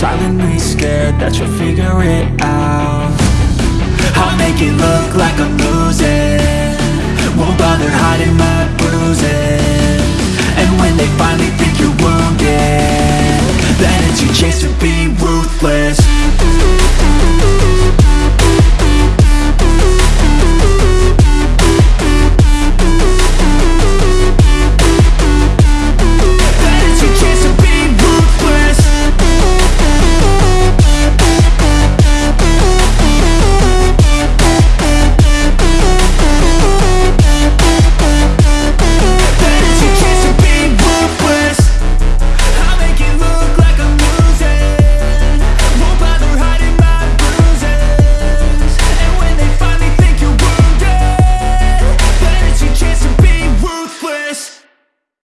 Silently scared that you'll figure it out. I'll make it look like I'm losing. Won't bother hiding my bruises. And when they finally think you're wounded Then it's your chance to be ruthless.